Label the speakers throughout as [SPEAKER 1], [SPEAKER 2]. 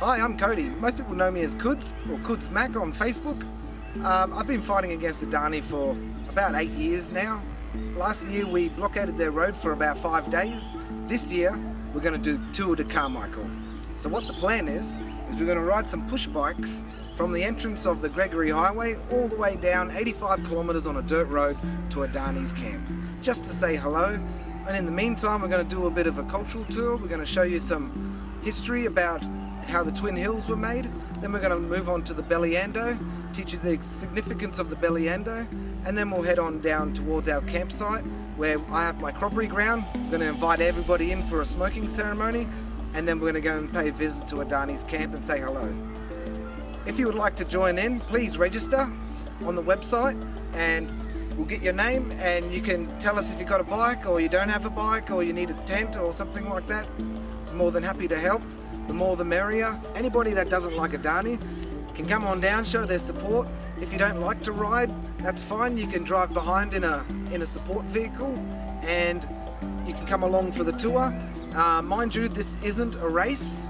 [SPEAKER 1] Hi, I'm Coedie. Most people know me as Kuds or Kuds Mac on Facebook. Um, I've been fighting against Adani for about eight years now. Last year we blockaded their road for about five days. This year we're going to do Tour de Carmichael. So what the plan is, is we're going to ride some push bikes from the entrance of the Gregory Highway all the way down 85 kilometres on a dirt road to Adani's camp. Just to say hello and in the meantime we're going to do a bit of a cultural tour. We're going to show you some history about how the Twin Hills were made. Then we're going to move on to the Belyando, teach you the significance of the Belyando, and then we'll head on down towards our campsite where I have my corroboree ground. I'm going to invite everybody in for a smoking ceremony, and then we're going to go and pay a visit to Adani's camp and say hello. If you would like to join in, please register on the website and we'll get your name and you can tell us if you've got a bike or you don't have a bike or you need a tent or something like that. More than happy to help the more the merrier. Anybody that doesn't like Adani can come on down, show their support. If you don't like to ride, that's fine. You can drive behind in a, in a support vehicle and you can come along for the tour. Uh, mind you, this isn't a race.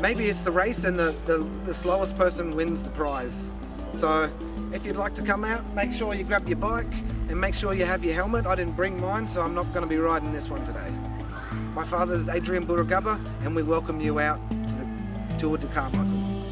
[SPEAKER 1] Maybe it's the race and the, the, the slowest person wins the prize. So if you'd like to come out, make sure you grab your bike and make sure you have your helmet. I didn't bring mine, so I'm not going to be riding this one today. My father is Adrian Burragubba and we welcome you out to the Tour de Carmichael.